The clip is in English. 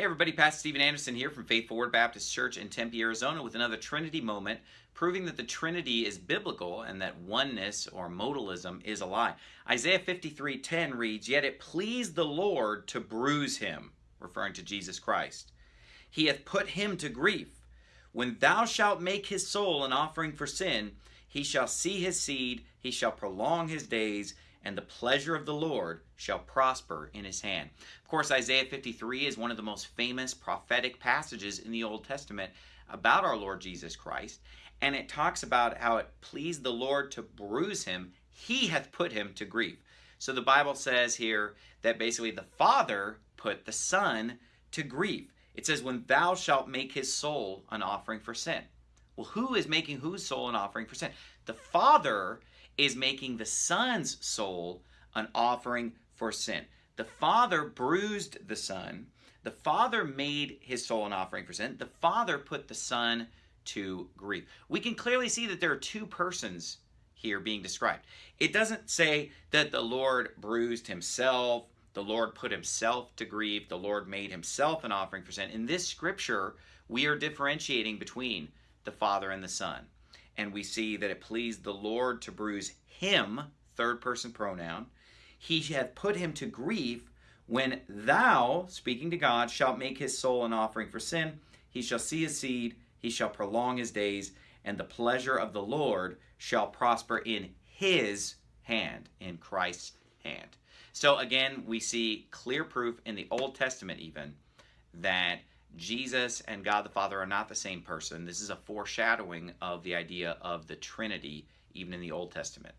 Hey everybody, Pastor Steven Anderson here from Faithful Word Baptist Church in Tempe, Arizona with another Trinity moment, proving that the Trinity is biblical and that oneness or modalism is a lie. Isaiah 53:10 reads, "Yet it pleased the Lord to bruise him," referring to Jesus Christ. "He hath put him to grief. When thou shalt make his soul an offering for sin, he shall see his seed, he shall prolong his days, and the pleasure of the Lord shall prosper in his hand. Of course, Isaiah 53 is one of the most famous prophetic passages in the Old Testament about our Lord Jesus Christ, and it talks about how it pleased the Lord to bruise him, he hath put him to grief. So the Bible says here that basically the Father put the Son to grief. It says, when thou shalt make his soul an offering for sin. Well, who is making whose soul an offering for sin? The Father is making the Son's soul an offering for sin. The Father bruised the Son. The Father made his soul an offering for sin. The Father put the Son to grief. We can clearly see that there are two persons here being described. It doesn't say that the Lord bruised himself, the Lord put himself to grief, the Lord made himself an offering for sin. In this scripture, we are differentiating between the Father and the Son and we see that it pleased the Lord to bruise him, third person pronoun. He hath put him to grief when thou, speaking to God, shalt make his soul an offering for sin. He shall see his seed, he shall prolong his days, and the pleasure of the Lord shall prosper in his hand, in Christ's hand. So again, we see clear proof in the Old Testament even that Jesus and God the Father are not the same person. This is a foreshadowing of the idea of the Trinity, even in the Old Testament.